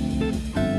Música